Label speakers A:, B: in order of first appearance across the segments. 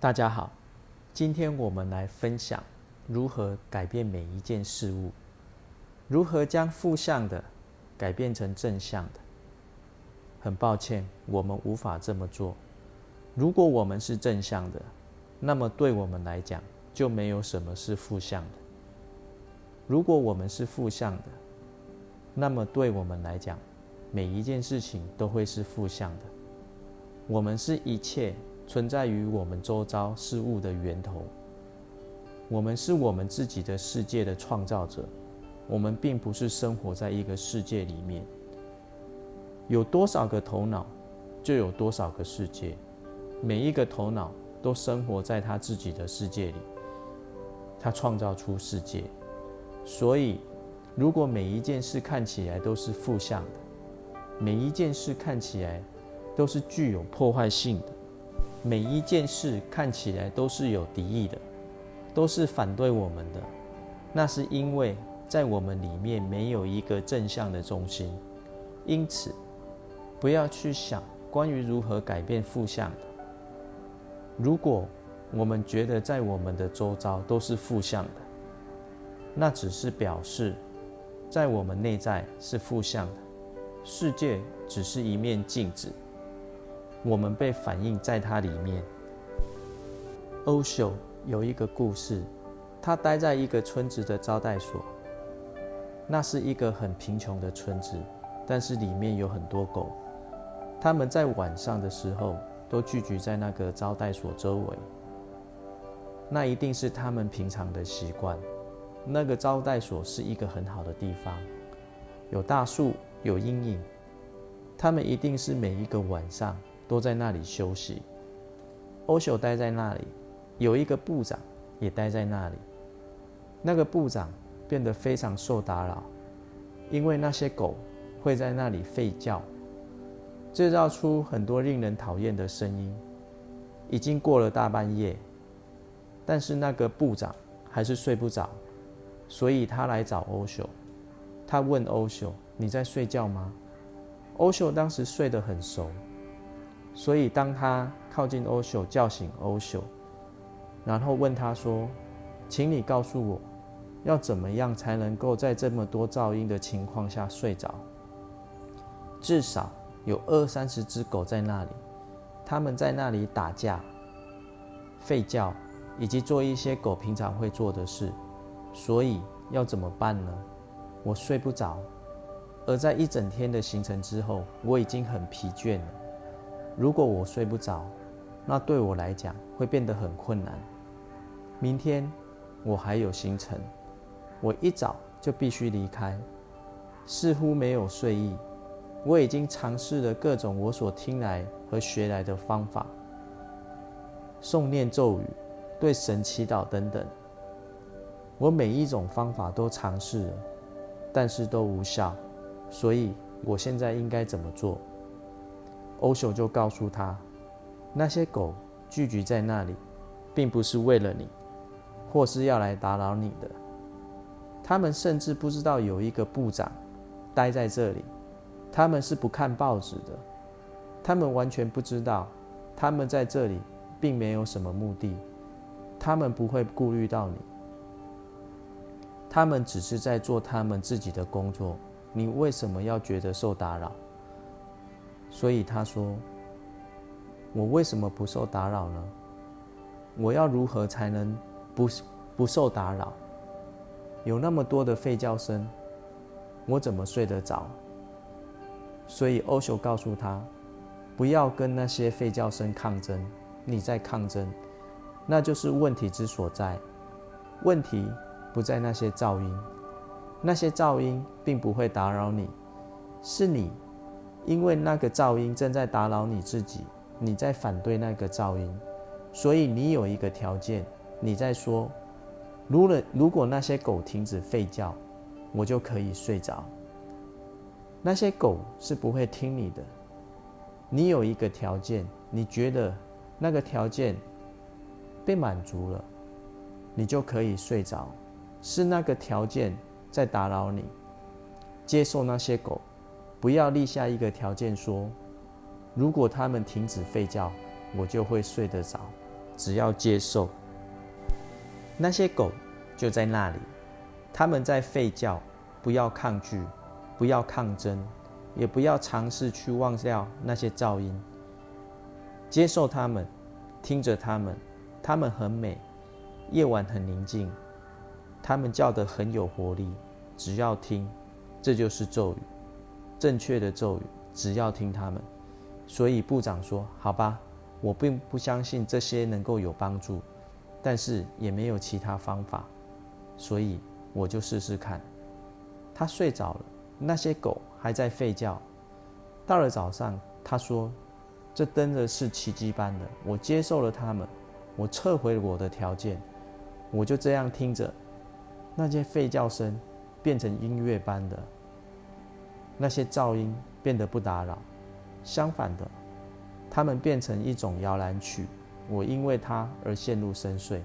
A: 大家好，今天我们来分享如何改变每一件事物，如何将负向的改变成正向的。很抱歉，我们无法这么做。如果我们是正向的，那么对我们来讲就没有什么是负向的；如果我们是负向的，那么对我们来讲每一件事情都会是负向的。我们是一切。存在于我们周遭事物的源头。我们是我们自己的世界的创造者。我们并不是生活在一个世界里面。有多少个头脑，就有多少个世界。每一个头脑都生活在他自己的世界里。他创造出世界。所以，如果每一件事看起来都是负向的，每一件事看起来都是具有破坏性的。每一件事看起来都是有敌意的，都是反对我们的，那是因为在我们里面没有一个正向的中心。因此，不要去想关于如何改变负向。如果我们觉得在我们的周遭都是负向的，那只是表示在我们内在是负向的，世界只是一面镜子。我们被反映在它里面。欧修有一个故事，他待在一个村子的招待所。那是一个很贫穷的村子，但是里面有很多狗。他们在晚上的时候都聚集在那个招待所周围。那一定是他们平常的习惯。那个招待所是一个很好的地方，有大树，有阴影。他们一定是每一个晚上。都在那里休息。欧秀待在那里，有一个部长也待在那里。那个部长变得非常受打扰，因为那些狗会在那里吠叫，制造出很多令人讨厌的声音。已经过了大半夜，但是那个部长还是睡不着，所以他来找欧秀。他问欧秀：“你在睡觉吗？”欧秀当时睡得很熟。所以，当他靠近欧修，叫醒欧修，然后问他说：“请你告诉我，要怎么样才能够在这么多噪音的情况下睡着？至少有二三十只狗在那里，他们在那里打架、吠叫，以及做一些狗平常会做的事。所以要怎么办呢？我睡不着，而在一整天的行程之后，我已经很疲倦了。”如果我睡不着，那对我来讲会变得很困难。明天我还有行程，我一早就必须离开，似乎没有睡意。我已经尝试了各种我所听来和学来的方法，诵念咒语、对神祈祷等等。我每一种方法都尝试了，但是都无效。所以我现在应该怎么做？欧修就告诉他，那些狗聚集在那里，并不是为了你，或是要来打扰你的。他们甚至不知道有一个部长待在这里，他们是不看报纸的，他们完全不知道，他们在这里并没有什么目的，他们不会顾虑到你，他们只是在做他们自己的工作。你为什么要觉得受打扰？所以他说：“我为什么不受打扰呢？我要如何才能不不受打扰？有那么多的吠叫声，我怎么睡得着？”所以欧修告诉他：“不要跟那些吠叫声抗争，你在抗争，那就是问题之所在。问题不在那些噪音，那些噪音并不会打扰你，是你。”因为那个噪音正在打扰你自己，你在反对那个噪音，所以你有一个条件，你在说：如果如果那些狗停止吠叫，我就可以睡着。那些狗是不会听你的。你有一个条件，你觉得那个条件被满足了，你就可以睡着。是那个条件在打扰你，接受那些狗。不要立下一个条件，说如果他们停止吠叫，我就会睡得着。只要接受。那些狗就在那里，他们在吠叫，不要抗拒，不要抗争，也不要尝试去忘掉那些噪音。接受他们，听着他们，他们很美，夜晚很宁静，他们叫得很有活力。只要听，这就是咒语，正确的咒语。只要听他们。所以部长说：“好吧，我并不相信这些能够有帮助，但是也没有其他方法，所以我就试试看。”他睡着了，那些狗还在吠叫。到了早上，他说：“这真的是奇迹般的，我接受了他们，我撤回了我的条件，我就这样听着那些吠叫声。”变成音乐般的那些噪音变得不打扰，相反的，它们变成一种摇篮曲。我因为它而陷入深睡。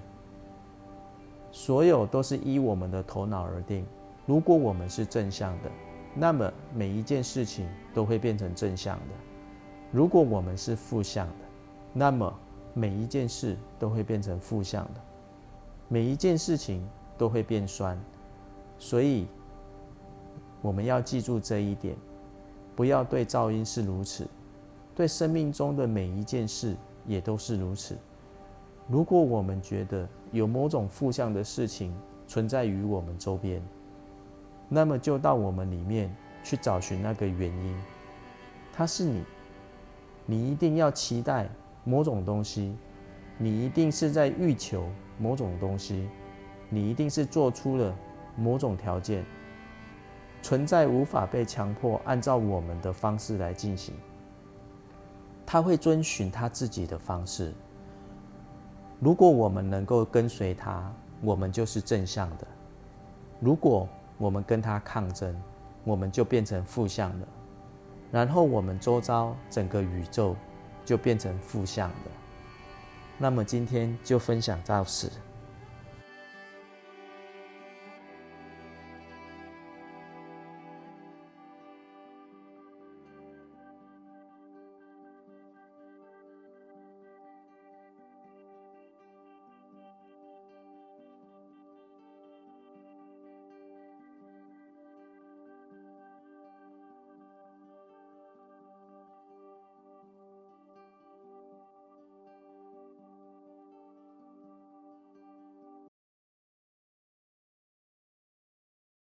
A: 所有都是依我们的头脑而定。如果我们是正向的，那么每一件事情都会变成正向的；如果我们是负向的，那么每一件事都会变成负向的。每一件事情都会变酸。所以，我们要记住这一点，不要对噪音是如此，对生命中的每一件事也都是如此。如果我们觉得有某种负向的事情存在于我们周边，那么就到我们里面去找寻那个原因。它是你，你一定要期待某种东西，你一定是在欲求某种东西，你一定是做出了。某种条件存在，无法被强迫按照我们的方式来进行。他会遵循他自己的方式。如果我们能够跟随他，我们就是正向的；如果我们跟他抗争，我们就变成负向的。然后我们周遭整个宇宙就变成负向的。那么今天就分享到此。